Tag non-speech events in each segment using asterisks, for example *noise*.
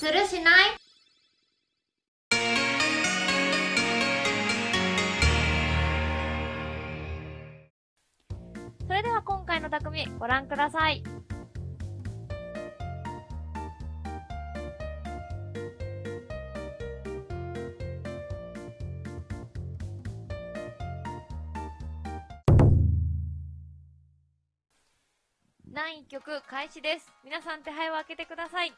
するしない？それでは今回の匠ご覧ください。第1曲開始です。皆さん手配を開けてください。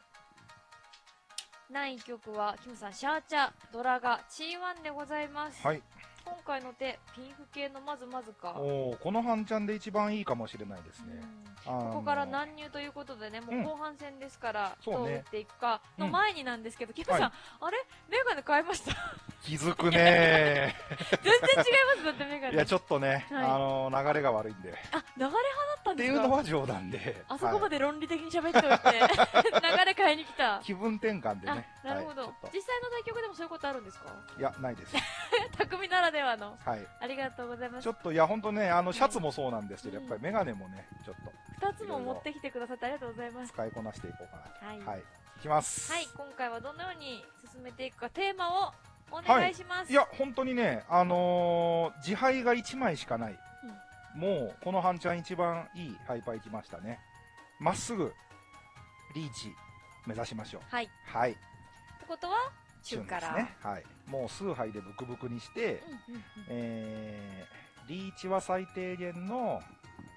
第1曲は、キムさん、シャーチャ、ドラガ、チーワンでございます。はい。今回の手、ピンフ系のまずまずか。おお、この半ちゃんで一番いいかもしれないですね。あのここから乱入ということでね、もう後半戦ですから、そうねどう打っていくかのうん前になんですけど、キムさん、はいあれ？メガネ変えました？気づくね *laughs* 全然違います、だってメガー。ネ。いや、ちょっとね、はいあのー流れが悪いんで。あ、流れ派だったんってですか？いうのは冗談で。あそこまで。で論理的に喋っておいて、*laughs* 流れ変えに来た。気分転換であね。、なるほど、はい実際の対局でもそういうことあるんですか？いや、ないです。*laughs* 匠ならではの。はい。ありがとうございますちょ。っと、いや、ほんとね、あの、シャツもそうなんですけど、うんやっぱりメガネもね、ちょっと二つも持ってきてくださってありがとうございます。使いこなしていこうかなはい。と。はい。いきます。はい、今回はどのように進めていくか、テーマをお願いします。いや、本当にね、あのー自敗が1枚しかない。もう、この半ちゃん一番いいハイパー行きましたね。まっすぐ、リーチ、目指しましょう。はい。っはい。てことは、中から。ね。はい。もう数杯でブクブクにして、うんうんうんえー、リーチは最低限の、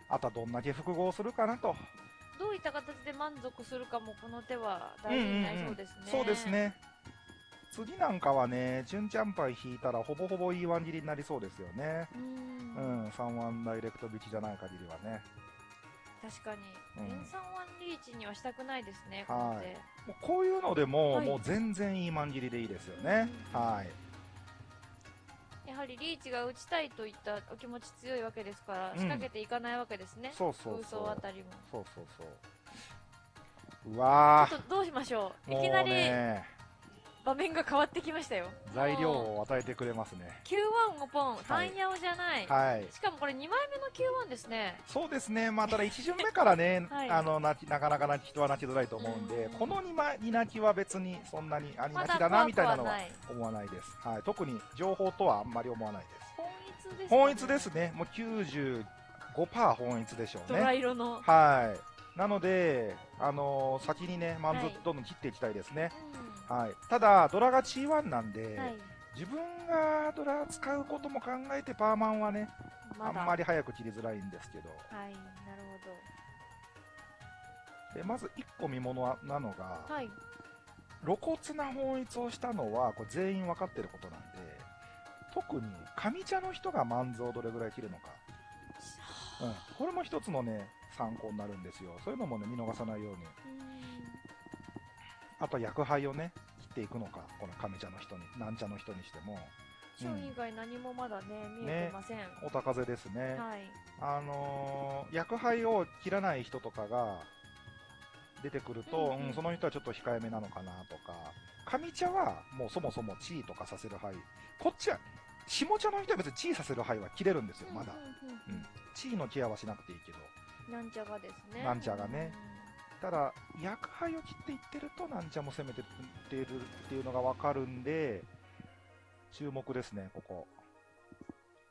あとはどんだけ複合するかなと。どういった形で満足するかもこの手は大事になりそうですね。そうです。ね。次なんかはね、純チャンパイ引いたらほぼほぼ E1 切りになりそうですよね。うー。うんん、3ワンダイレクト引きじゃない限りはね。確かに。うん連三ワンリーチにはしたくないですね、はいこうこういうのでも、はいもう全然いいマン切りでいいですよね。うんはい。やはりリーチが打ちたいといったお気持ち強いわけですから、うん仕掛けていかないわけですね。そうそう空そう。想あたりも。そうそうそう。うわちょっとどうしましょう。いきなりね、場面が変わってきましたよ。材料もを与えてくれますね。う Q1 をポン、単ヤオじゃない。はい。しかもこれ2枚目の Q1 ですね。そうですね。まあ、ただ1巡目からね、はいあの、なきなかなかなき人は泣きづらいと思うんで、うんこの2枚、2泣きは別にそんなにありま泣きだな、みたいなのは。思わないです。はい。特に情報とはあんまり思わないです。本一です、ね。本一ですね。もう95%本一でしょうドラね。色の。はい。なので、あのー先にね、マンズはいどんどん切っていきたいですね。うはい。ただ、ドラが G1 なんで、ん。はい。自分がドラ使うことも考えてパーマンはね、まだ。あんまり早く切りづらいんですけど。はい、なるでまず1個見ものなのが、ほど。はい。露骨な本一をしたのはこれ全員分かってることなんで特に上茶の人が万蔵をどれぐらい切るのか、うん、これも一つのね参考になるんですよそういうのもね見逃さないようにあとは薬杯をね切っていくのかこの上茶の人に南茶の人にしてもショー以外何もまだね、見えてません。お高勢ですね、はい。あのー薬杯を切らない人とかが出てくると、うんうんうんその人はちょっと控えめなのかなとか、上茶はもうそもそも地位とかさせる牌、こっちは、下茶の人は別に地位させる牌は切れるんですよ、まだ。うんうんうん地位のケアはしなくていいけど。なんちゃがですね。なんちゃがねただ、薬杯を切っていってると、なんちゃも攻めてっているっていうのがわかるんで、注目ですね、ここ。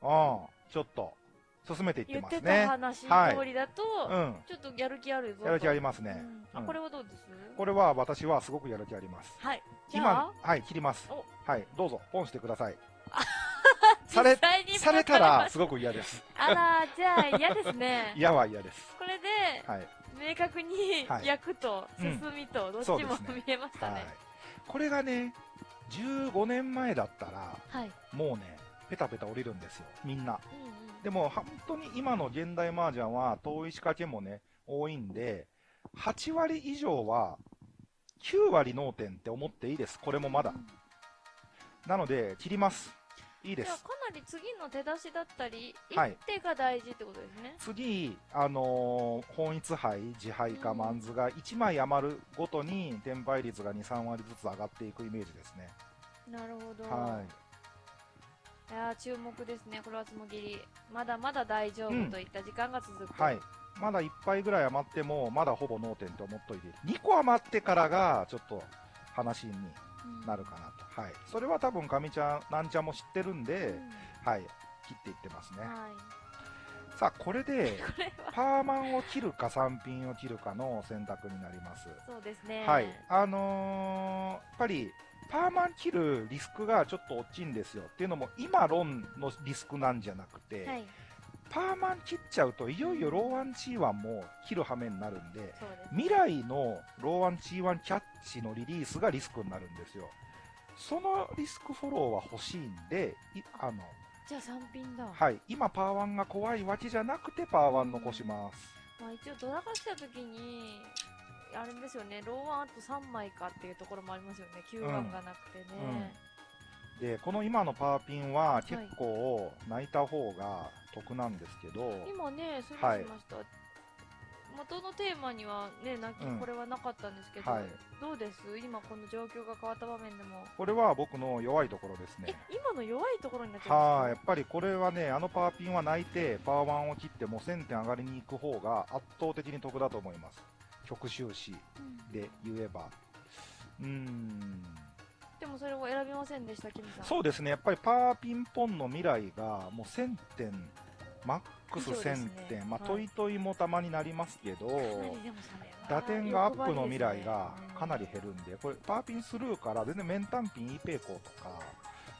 ああ、ちょっと、進めていって言ってたますね。話はい通りだと、うん。ちょっとやる気あるぞと。やる気ありますね。うんあ、うんこれはどうです？これは私はすごくやる気あります。はい。今あ、、はい、切りますお。はい、どうぞ、ポンしてください。されされたら、すごく嫌です。あら、じゃあ嫌ですね。*laughs* 嫌は嫌です。これで、はい。明確にはい役とうん進みとどっちも見えましたはいね。。これがね、15年前だったら、はい。もうね、ペタペタ降りるんですよ、みんな。うんうんでも、本当に今の現代麻雀は、遠い仕掛けもね、多いんで、8割以上は、9割脳天って思っていいです。これもまだう。んなので、切ります。いいです。じゃあかなり次の手出しだったり、はい一手が大事ってことですね。次、あのー本一杯、自杯かうんマンズが1枚余るごとに転売率が2、3割ずつ上がっていくイメージですね。なるほど。はい。いやー注目ですね、これはつもぎり。まだまだ大丈うん夫といった時間が続く。はい。まだ1杯ぐらい余っても、まだほぼ脳天と思っといて。2個余ってからが、ちょっと、話にうんなるかなと。はい。それは多分、かみちゃん、なんちゃんも知ってるんで、うんはい。切っていってますね。はい。さあ、これで、*laughs* パーマンを切るか3品を切るかの選択になります。そうですね。はい。あのーやっぱり、パーマン切るリスクがちょっと大きいんですよ。っていうのも、今論のリスクなんじゃなくて、はい。パーマン切っちゃうと、いよいよローワン G1 も切る羽目になるんで、そうです。未来のローワン G1 キャッチのリリースがリスクになるんですよ。そのリスクフォローは欲しいんで、いあの、じゃあ3品だ。はい、今パー1が怖いわけじゃなくてパー1残します。まあ一応ドラが来た時に、あれですよね、ローワンあと3枚かっていうところもありますよね。9番がなくてね。で、この今のパーピンは結構泣いた方が得なんですけど、今ね、それしはいました。元のテーマにはね、泣き、うんこれはなかったんですけど、はいどうです？今この状況が変わった場面でも。これは僕の弱いところですえね。、今の弱いところになっちゃはい、うんですやっぱりこれはね、あのパーピンは泣いて、パー1を切っても1000点上がりに行く方が圧倒的に得だと思います。曲終始で言えば。うーん。でもそれを選びませんでした、キムさん。そうですね、やっぱりパーピンポンの未来がもう1000点、マックス以上です1000ね点、まあ、はい。トイトイもたまになりますけど、打点がアップの未来がかなり減るんで、これ、パーピンスルーから全然メンタンピン E ペイコーとか、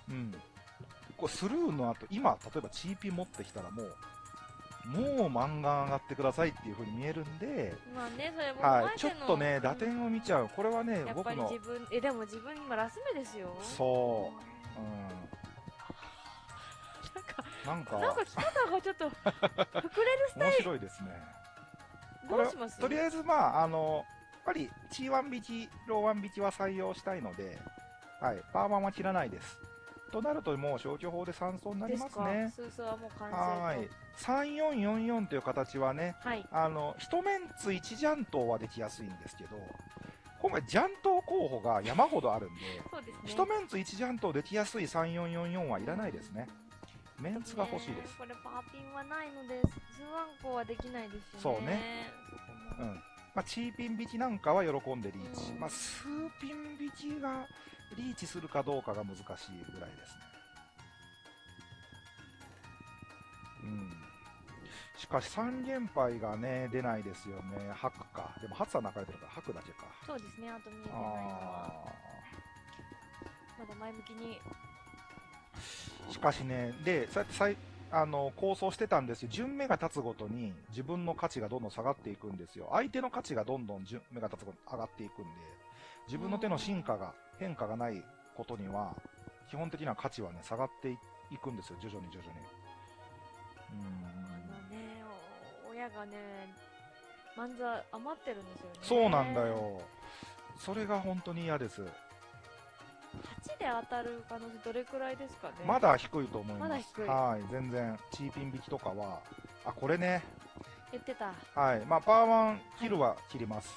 うん、これスルーの後、今、例えばチーピン持ってきたらもう、もう漫画上がってくださいっていう風に見えるんで、まあね、それもはい、ちょっとね、打点を見ちゃう。これはねや、っぱり僕の、自分、え、でも自分今ラス目ですよ。そう、うん、なんか、なんか、キムさんがちょっと、*laughs* 膨れるスタ面イ白いですね。どうします？とりあえず、まあ、あの、やっぱり T1 引き、ロー1引きは採用したいので、はい、パーマンは切らないです。となると、もう消去法で3層になりますね。スースーはもう完成と。はい。3444という形はね、はい。あの、一メンツ1ジャントはできやすいんですけど、今回ジャント候補が山ほどあるんで、*laughs* そうですね。一メンツ1ジャントできやすい3444はいらないですね。メンツが欲しいです。これパーピンはないので、スワンコはできないですよね。そうね。うん。まあ、チーピン引きなんかは喜んでリーチ。うんまあ、スーピン引きがリーチするかどうかが難しいぐらいですね。うん。しかし3連敗がね、出ないですよね。ハクか。でも、ハツは泣かれてるから、ハクだけか。そうですね、あと見えてないのは、あまだ前向きに。ーしかしね、で、そうやってさいあの構想してたんですよ。順目が経つごとに自分の価値がどんどん下がっていくんですよ。相手の価値がどんどん順目が経つごとに上がっていくんで、自分の手の進化が、変化がないことには、基本的な価値はね、下がっていいくんですよ。徐々に徐々に。うーん。あのね、お親がね、漫才余ってるんですよね。そうなんだ。よ。それが本当に嫌です。8で当たる可能性どれくらいですかね？まだ低いと思います。まだ低いはい、全然、チーピン引きとかは、あ、これね、言ってた。はい、まあ、パーワン切るは切ります。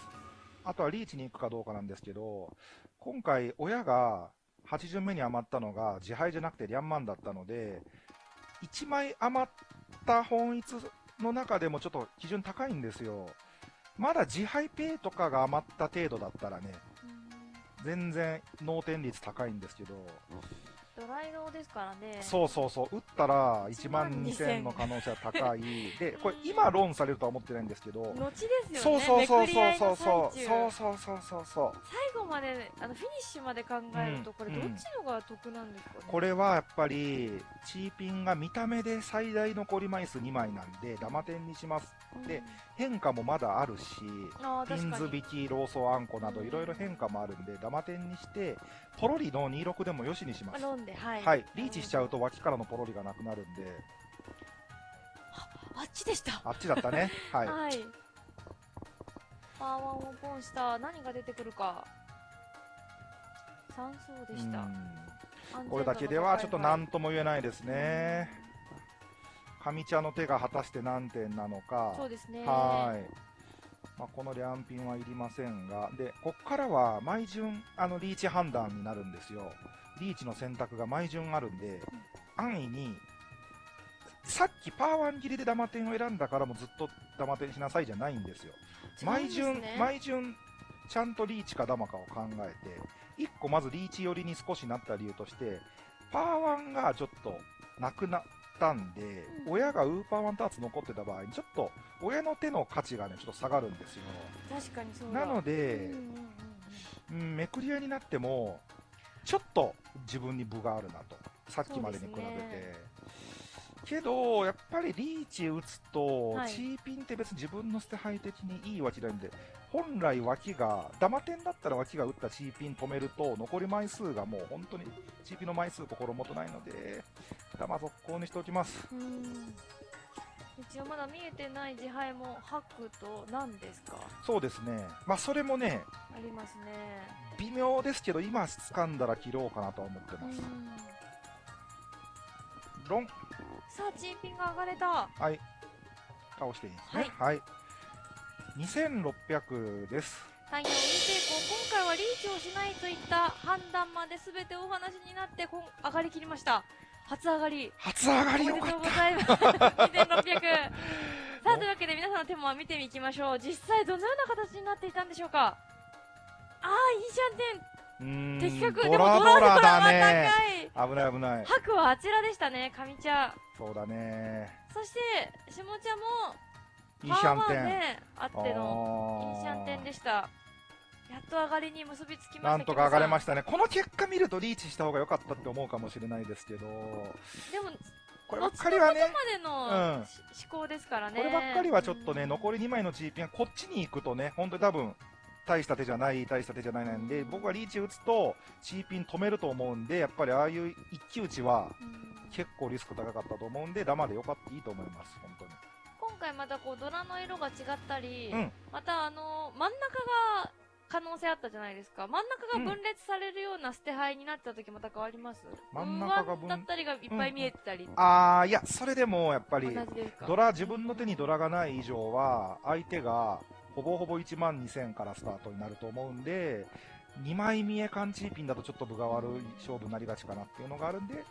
あとはリーチに行くかどうかなんですけど、今回、親が8巡目に余ったのが自敗じゃなくてリャンマンだったので、1枚余った本一の中でもちょっと基準高いんですよ。まだ自敗ペイとかが余った程度だったらね、全然脳天率高いんですけど、ドライローですからね。そうそうそう、打ったら1万1 2000 2000の可能性は高い。で、これ今ローンされるとは思ってないんですけど、後ですよね。そうそうそうそう。そうそうそうそうそう。そう最後まで、あの、フィニッシュまで考えると、うんこれどっちのが得なんですかね？これはやっぱりチーピンが見た目で最大残り枚数2枚なんでダマ点にします。うん。で、変化もまだあるしピンズ引きローソあんこなどうんいろいろ変化もあるんでダマ点にしてポロリの26でもよしにしますあ飲んで、はい。はいリーチしちゃうと脇からのポロリがなくなるんであっちでした。あっちだったね *laughs* はいはい。パーワンをポンした。何が出てくるか。三層でした。これだけではちょっと何とも言えないですね上茶の手が果たして何点なのかそうですね。はい。まあ、この両品はいりませんが、で、こっからは毎順、あの、リーチ判断になるんですよ。リーチの選択が毎順あるんで、安易に、さっきパーワン切りでダマ点を選んだからもうずっとダマ点しなさいじゃないんですよ。すね毎順ちゃんとリーチかダマかを考えて、1個まずリーチ寄りに少しなった理由として、パワー1がちょっとなくなったんで、うん親がウーパー1ターツ残ってた場合に、ちょっと親の手の価値がね、ちょっと下がるんですよ。確かにそうだ。なので、うんめくり合いになっても、ちょっと自分に分があるなと。さっきまでに比べて。そうですけど、やっぱりリーチ打つと、はいチーピンって別に自分の捨て牌的にいい脇なんで、本来脇が、ダマ点だったら脇が打ったチーピン止めると、残り枚数がもう本当に、チーピンの枚数心もとないので、ダマ続行にしておきます。うん一応まだ見えてない自敗もハクと何ですか？そうですね。まあ、それもね、ありますね。微妙ですけど、今掴んだら切ろうかなとは思ってます。うんロン、さあ、チンピンが上がれた。はい。倒していいですね。はい。2600です。単4に成功。今回はリーチをしないといった判断まで全てお話になって、こん上がりきりました。初上がり。初上がおめでりよかっとうございます。2600。さあ、というわけで皆さんの手も見ていきましょう。実際どのような形になっていたんでしょうか？ああ、いいじゃんてん。た。うーん。的確。ドでもラドラだはね。高い。危ない危ない。白はあちらでしたね、上茶。そうだね。そして、下茶も、いいシャンテン。ね、あっての、いいシャンテンでした。やっと上がりに結びつきましたなんとか上がれまししたね。この結果見るとリーチした方が良かったって思うかもしれないですけど、た。でも、こればっかりはねまでの、うんし思考ですからね。こればっかりはちょっとね、うん残り2枚のチーピンがこっちに行くとね、本当に多分、大した手じゃない、大した手じゃないなんで、僕はリーチ打つと、チーピン止めると思うんで、やっぱりああいう一騎打ちはうん結構リスク高かったと思うんで、ダマでよかった、いいと思います、本当に。今回またこう、ドラの色が違ったり、うん。またあの、真ん中が、可能性あったじゃないですか。真ん中が分裂されるような捨て牌になった時また変わります、真ん中が分上だったりがいっぱい見えてたり。あー、いや、それでもやっぱり、ドラ、自分の手にドラがない以上は、相手がほぼほぼ1万2000からスタートになると思うんで、2枚見え缶チーピンだとちょっと分が悪い勝負になりがちかなっていうのがあるんで、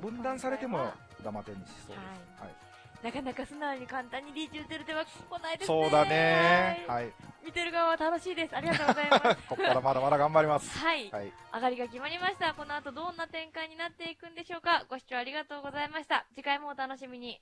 分断されてもダマ点にしそうです。はいなかなか素直に簡単にリーチ打てる手は来ないですね。そうだね。はいはい。見てる側は楽しいです。ありがとうございます。*laughs* ここからまだまだ頑張ります。はい。はい。上がりが決まりました。この後どんな展開になっていくんでしょうか。ご視聴ありがとうございました。次回もお楽しみに。